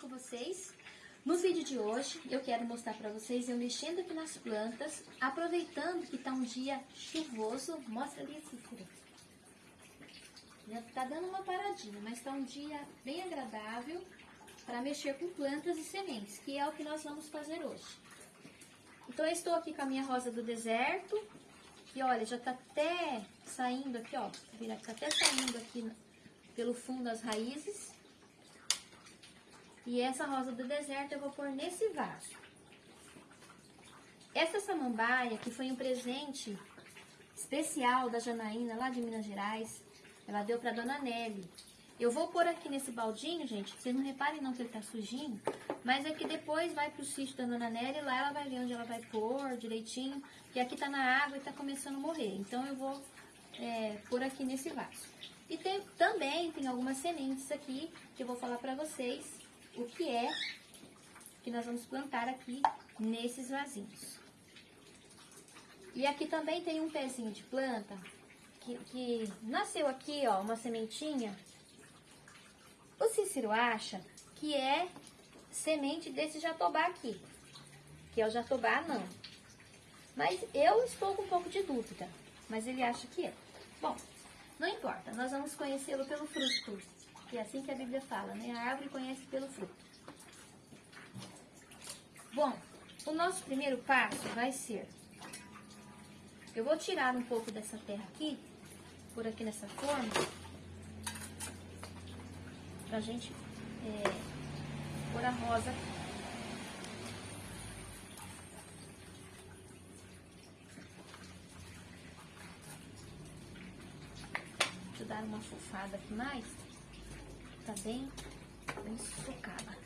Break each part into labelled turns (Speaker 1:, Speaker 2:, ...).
Speaker 1: com vocês? No vídeo de hoje eu quero mostrar para vocês eu mexendo aqui nas plantas, aproveitando que tá um dia chuvoso, mostra ali fruto. Já tá dando uma paradinha, mas tá um dia bem agradável para mexer com plantas e sementes, que é o que nós vamos fazer hoje. Então eu estou aqui com a minha rosa do deserto, e olha, já tá até saindo aqui, ó, tá até saindo aqui pelo fundo as raízes. E essa rosa do deserto eu vou pôr nesse vaso. Essa samambaia, que foi um presente especial da Janaína, lá de Minas Gerais, ela deu pra Dona Nelly. Eu vou pôr aqui nesse baldinho, gente, vocês não reparem não que ele tá sujinho, mas é que depois vai pro sítio da Dona Nelly, lá ela vai ver onde ela vai pôr direitinho, que aqui tá na água e tá começando a morrer. Então eu vou é, pôr aqui nesse vaso. E tem, também tem algumas sementes aqui que eu vou falar pra vocês o que é que nós vamos plantar aqui nesses vasinhos. E aqui também tem um pezinho de planta que, que nasceu aqui, ó, uma sementinha. O Cícero acha que é semente desse jatobá aqui, que é o jatobá não. Mas eu estou com um pouco de dúvida, mas ele acha que é. Bom, não importa, nós vamos conhecê-lo pelo fruto. É assim que a Bíblia fala, né? A árvore conhece pelo fruto. Bom, o nosso primeiro passo vai ser... Eu vou tirar um pouco dessa terra aqui, por aqui nessa forma, pra gente é, pôr a rosa aqui. Dar uma fofada aqui mais tá bem, bem socada.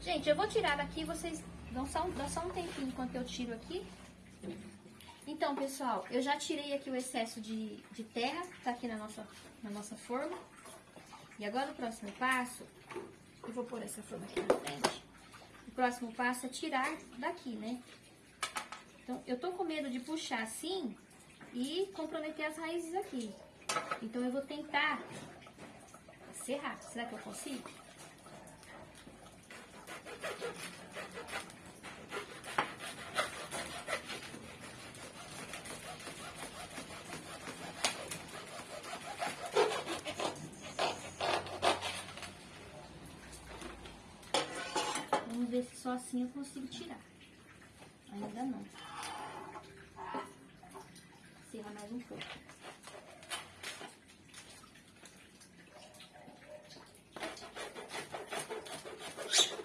Speaker 1: Gente, eu vou tirar daqui, vocês dão só, só um tempinho enquanto eu tiro aqui. Então, pessoal, eu já tirei aqui o excesso de, de terra, tá aqui na nossa, na nossa forma. E agora o próximo passo, eu vou pôr essa forma aqui na frente. O próximo passo é tirar daqui, né? Então, eu tô com medo de puxar assim e comprometer as raízes aqui. Então, eu vou tentar serrar. Será que eu consigo? Vamos ver se só assim eu consigo tirar. Ainda não. Serra mais um pouco.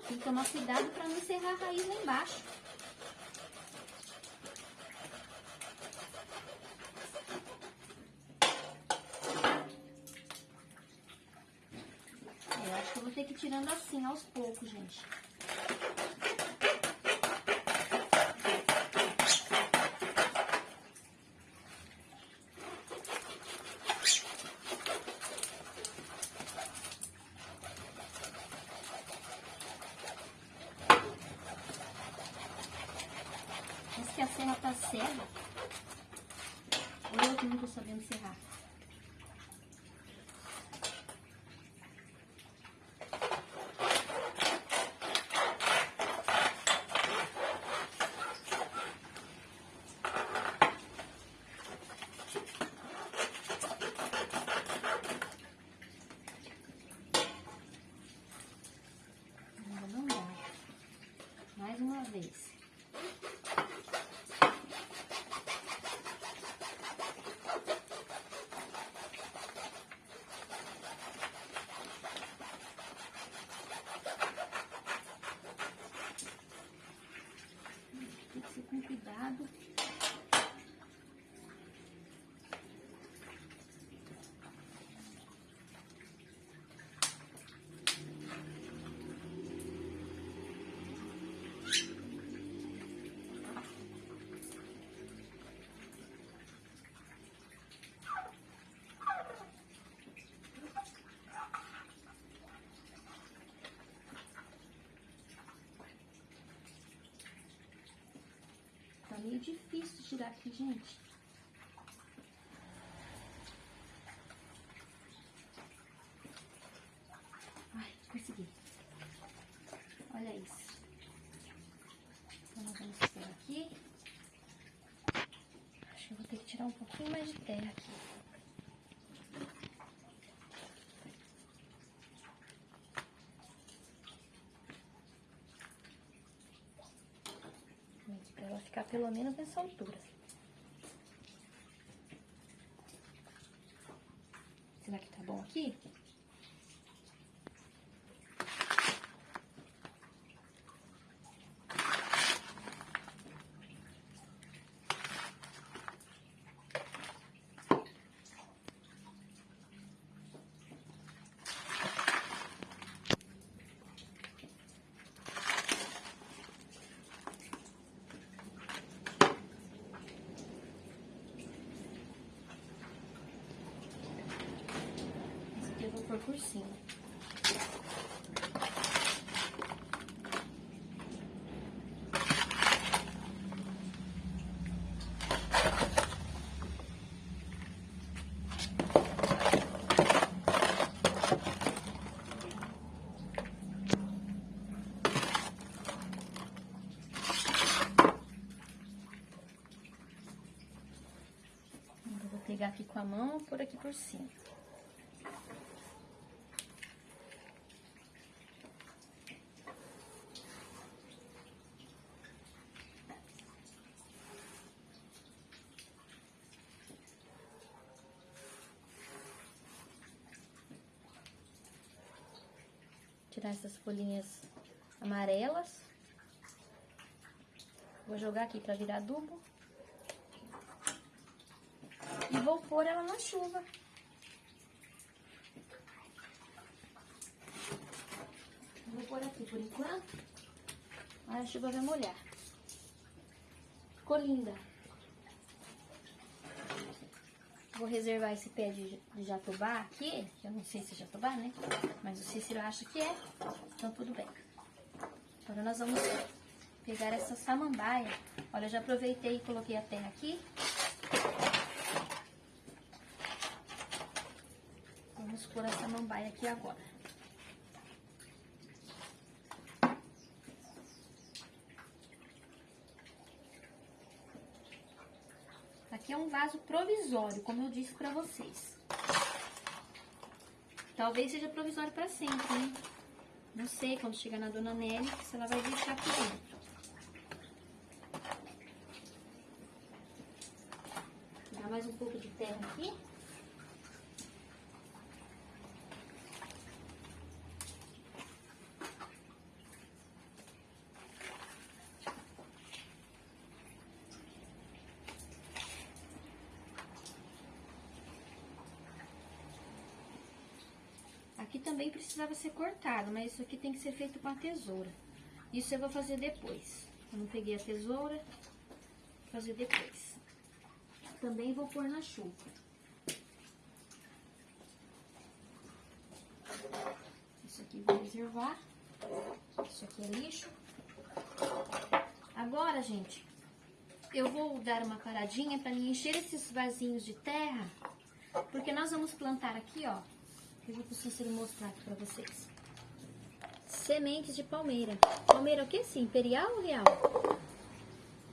Speaker 1: Tem que tomar cuidado para não serrar a raiz lá embaixo. É, eu acho que eu vou ter que ir tirando assim aos poucos, gente. que a serra. Ou eu que não tô sabendo serrar. Uma vez. Thank you. Meio difícil tirar aqui, gente. Ai, consegui. Olha isso. Então, nós vamos por aqui. Acho que eu vou ter que tirar um pouquinho mais de terra aqui. Para ela ficar pelo menos nessa altura. Será que tá bom aqui? Pôr por cima. Pegar aqui com a mão pôr aqui por cima. Essas folhinhas amarelas. Vou jogar aqui pra virar adubo. E vou pôr ela na chuva. Vou pôr aqui por enquanto. A chuva vai molhar. Ficou linda. Vou reservar esse pé de, de jatobá aqui. que Eu não sei se é jatobá, né? Mas o Cícero acha que é. Então tudo bem. Agora nós vamos pegar essa samambaia. Olha, eu já aproveitei e coloquei a terra aqui. Vamos pôr a samambaia aqui agora. Aqui é um vaso provisório, como eu disse pra vocês. Talvez seja provisório pra sempre, hein? Não sei quando chegar na Dona Nelly se ela vai deixar aqui dentro. Dá mais um pouco de terra aqui. Aqui também precisava ser cortado, mas isso aqui tem que ser feito com a tesoura. Isso eu vou fazer depois. Eu não peguei a tesoura, vou fazer depois. Também vou pôr na chuva. Isso aqui vou reservar. Isso aqui é lixo. Agora, gente, eu vou dar uma paradinha para encher esses vasinhos de terra, porque nós vamos plantar aqui, ó. Eu vou pro Cícero mostrar aqui pra vocês. Sementes de palmeira. Palmeira o que sim? Imperial ou real?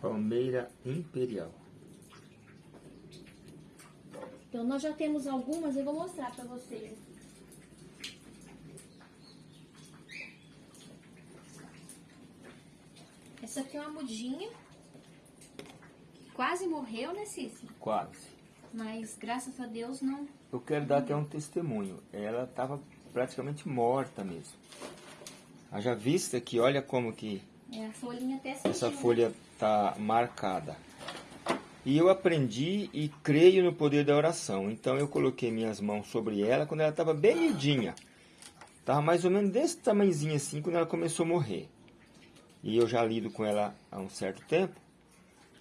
Speaker 2: Palmeira Imperial.
Speaker 1: Então, nós já temos algumas, eu vou mostrar pra vocês. Essa aqui é uma mudinha. Quase morreu, né, Cícero?
Speaker 2: Quase.
Speaker 1: Mas, graças a Deus, não...
Speaker 2: Eu quero dar até um testemunho. Ela estava praticamente morta mesmo. Haja vista que olha como que
Speaker 1: É, a folhinha até sentiu.
Speaker 2: essa
Speaker 1: né?
Speaker 2: folha está marcada. E eu aprendi e creio no poder da oração. Então eu coloquei minhas mãos sobre ela quando ela estava bem miudinha. Estava mais ou menos desse tamanhozinho assim quando ela começou a morrer. E eu já lido com ela há um certo tempo.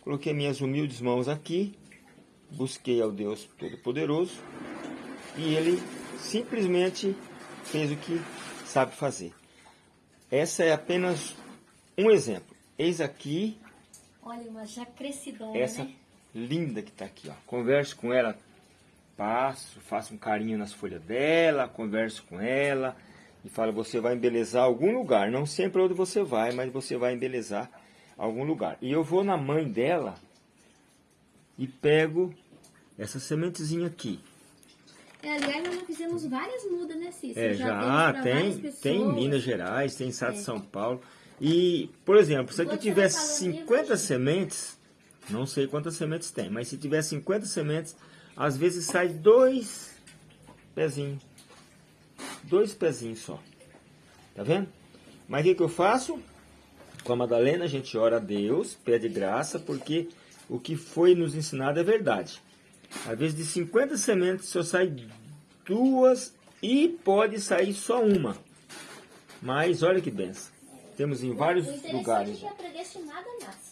Speaker 2: Coloquei minhas humildes mãos aqui, busquei ao Deus Todo-Poderoso e ele simplesmente fez o que sabe fazer. Essa é apenas um exemplo. Eis aqui
Speaker 1: Olha, uma já crescidona,
Speaker 2: Essa
Speaker 1: né?
Speaker 2: linda que tá aqui, ó. Converso com ela, passo, faço um carinho nas folhas dela, converso com ela e falo, você vai embelezar algum lugar. Não sempre onde você vai, mas você vai embelezar algum lugar. E eu vou na mãe dela e pego essa sementezinha aqui.
Speaker 1: É, aliás, nós já fizemos várias mudas, né, Cícero?
Speaker 2: É,
Speaker 1: Já
Speaker 2: já, tem, tem em Minas Gerais, tem em Estado de
Speaker 1: É.
Speaker 2: São Paulo. E, por exemplo, se aqui tiver
Speaker 1: vai falando
Speaker 2: 50
Speaker 1: mesmo,
Speaker 2: sementes, não sei quantas sementes tem, mas se tiver 50 sementes, às vezes sai dois pezinhos. Dois pezinhos só. Tá vendo? Mas o que, que eu faço? Com a Madalena a gente ora a Deus, pede graça, porque o que foi nos ensinado é verdade. Às vezes de 50 sementes só sai duas e pode sair só uma. Mas olha que benção. Temos em vários lugares.
Speaker 1: é.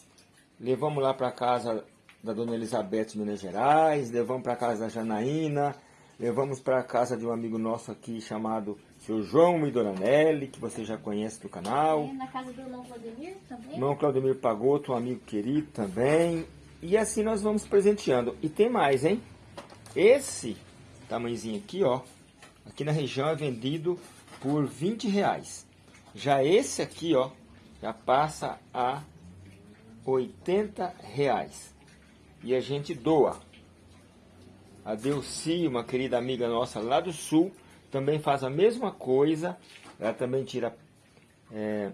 Speaker 2: Levamos lá para casa da dona Elizabeth, Minas Gerais, levamos para casa da Janaína, levamos para casa de um amigo nosso aqui chamado seu João e Dona Nelly, que você já conhece do canal.
Speaker 1: É, na casa do irmão Vladimir também.
Speaker 2: Irmão Claudemir Pagoto, um amigo querido também. E assim nós vamos presenteando. E tem mais, hein? Esse tamanhozinho aqui, ó. Aqui na região é vendido por 20 reais. Já esse aqui, ó, já passa a 80 reais. E a gente doa. A Delci, uma querida amiga nossa lá do sul, também faz a mesma coisa. Ela também tira é,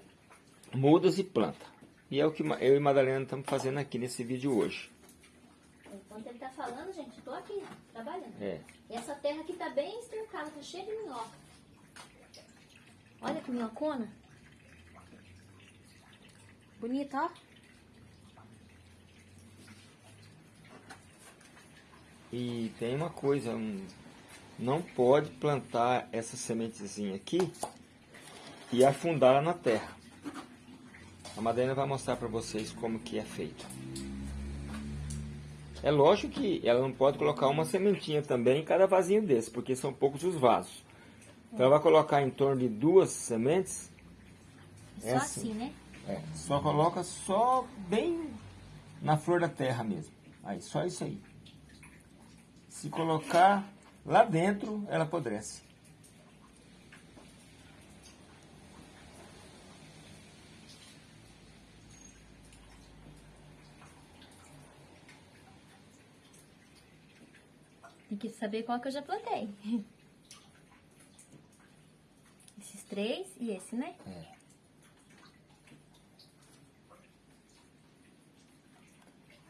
Speaker 2: mudas e planta. E é o que eu e Madalena estamos fazendo aqui nesse vídeo hoje.
Speaker 1: Enquanto ele tá falando, gente, tô aqui, trabalhando.
Speaker 2: É.
Speaker 1: E essa terra aqui tá bem estercada, tá cheia de minhoca. Olha que minhocona. Bonita, ó.
Speaker 2: E tem uma coisa, um, não pode plantar essa sementezinha aqui e afundá-la na terra. A Madalena vai mostrar para vocês como que é feito. É lógico que ela não pode colocar uma sementinha também em cada vasinho desse, porque são poucos os vasos. Então ela vai colocar em torno de duas sementes.
Speaker 1: Só
Speaker 2: Essa-
Speaker 1: assim, né?
Speaker 2: É, só coloca só bem na flor da terra mesmo. Aí, só isso aí. Se colocar lá dentro, ela apodrece.
Speaker 1: Tem que saber qual que eu já plantei. Esses três e esse, né?
Speaker 2: É.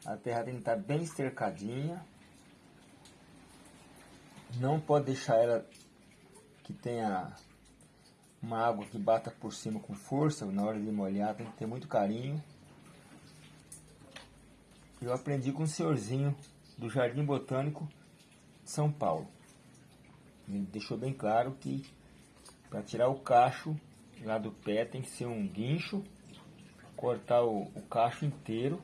Speaker 2: A terra tem que estar bem cercadinha. Não pode deixar ela que tenha uma água que bata por cima com força. Na hora de molhar tem que ter muito carinho. Eu aprendi com o senhorzinho do Jardim Botânico São Paulo. Ele deixou bem claro que para tirar o cacho lá do pé tem que ser um guincho, cortar o, o cacho inteiro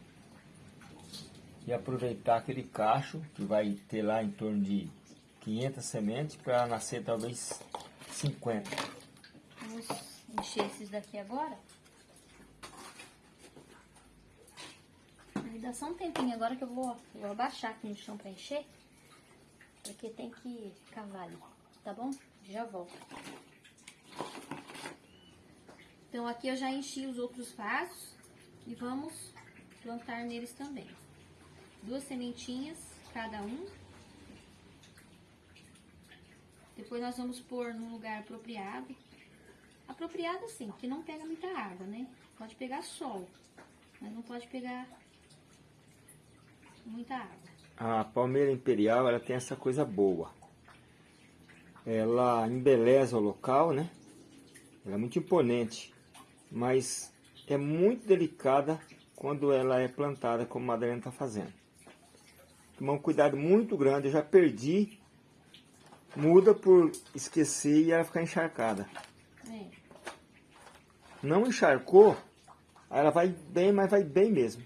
Speaker 2: e aproveitar aquele cacho que vai ter lá em torno de 500 sementes para nascer talvez 50.
Speaker 1: Vamos encher esses daqui agora. Dá só um tempinho agora que eu vou, eu vou abaixar aqui no chão pra encher. Porque tem que cavar ali, tá bom? Já volto. Então aqui eu já enchi os outros vasos e vamos plantar neles também. Duas sementinhas cada um. Depois nós vamos pôr num lugar apropriado. Apropriado assim, que não pega muita água, né? Pode pegar sol, mas não pode pegar muita água.
Speaker 2: A palmeira imperial ela tem essa coisa boa. Ela embeleza o local, né? Ela é muito imponente, mas é muito delicada quando ela é plantada como a Madalena está fazendo. Tomar um cuidado muito grande. Eu já perdi muda por esquecer e ela ficar encharcada.
Speaker 1: É.
Speaker 2: Não encharcou, ela vai bem, mas vai bem mesmo.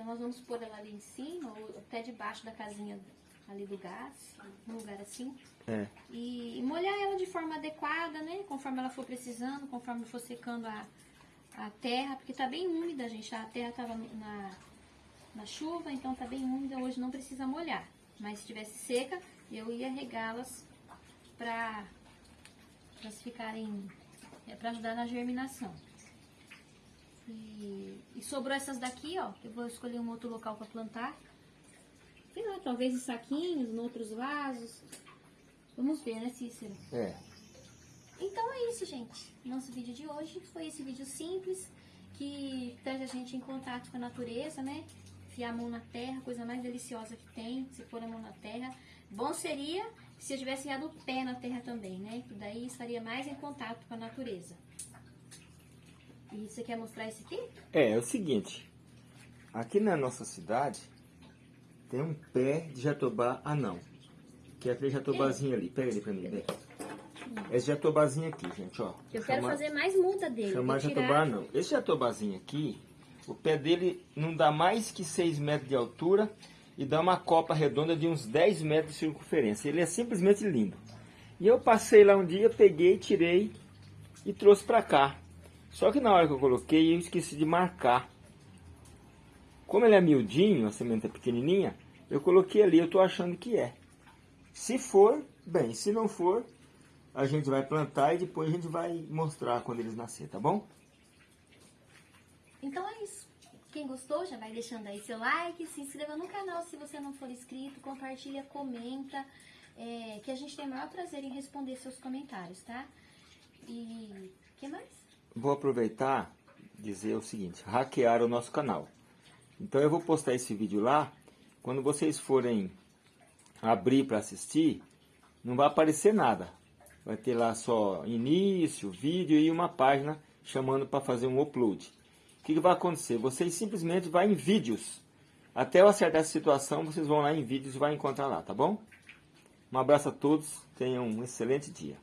Speaker 1: Então nós vamos pôr ela ali em cima, ou até debaixo da casinha ali do gás, num lugar assim.
Speaker 2: É.
Speaker 1: E, e molhar ela de forma adequada, né? Conforme ela for precisando, conforme for secando a, a terra, porque tá bem úmida, gente. A terra tava na, na chuva, então tá bem úmida. Hoje não precisa molhar. Mas se estivesse seca, eu ia regá-las para elas ficarem, é, para ajudar na germinação. E, e, sobrou essas daqui, ó. Eu vou escolher um outro local para plantar. Sei lá, talvez em saquinhos, em outros vasos. Vamos ver, né, Cícero?
Speaker 2: É.
Speaker 1: Então é isso, gente. Nosso vídeo de hoje foi esse vídeo simples que traz a gente em contato com a natureza, né? Fiar a mão na terra, coisa mais deliciosa que tem, se pôr a mão na terra. Bom seria se eu tivesse enfiado o pé na terra também, né? Que daí estaria mais em contato com a natureza. E você quer mostrar esse aqui?
Speaker 2: É, é o seguinte. Aqui na nossa cidade tem um pé de jatobá anão. Que é aquele jatobazinho ali. Pega ele pra mim, vem. Esse jatobazinho aqui, gente, ó.
Speaker 1: Eu quero fazer mais muda dele.
Speaker 2: Chamar jatobá não. Esse jatobazinho aqui, o pé dele não dá mais que 6 metros de altura e dá uma copa redonda de uns 10 metros de circunferência. Ele é simplesmente lindo. E eu passei lá um dia, peguei, tirei e trouxe pra cá. Só que na hora que eu coloquei, eu esqueci de marcar. Como ele é miudinho, a semente é pequenininha, eu coloquei ali, eu tô achando que é. Se for, bem, se não for, a gente vai plantar e depois a gente vai mostrar quando eles nascer, tá bom?
Speaker 1: Então é isso. Quem gostou já vai deixando aí seu like, se inscreva no canal se você não for inscrito, compartilha, comenta, é, que a gente tem o maior prazer em responder seus comentários, tá? E que mais?
Speaker 2: Vou aproveitar dizer o seguinte, hackear o nosso canal. Então eu vou postar esse vídeo lá, quando vocês forem abrir para assistir, não vai aparecer nada. Vai ter lá só início, vídeo e uma página chamando para fazer um upload. O que, que, vai acontecer? Vocês simplesmente vão em vídeos. Até eu acertar essa situação, vocês vão lá em vídeos e vai encontrar lá, tá bom? Um abraço a todos, tenham um excelente dia.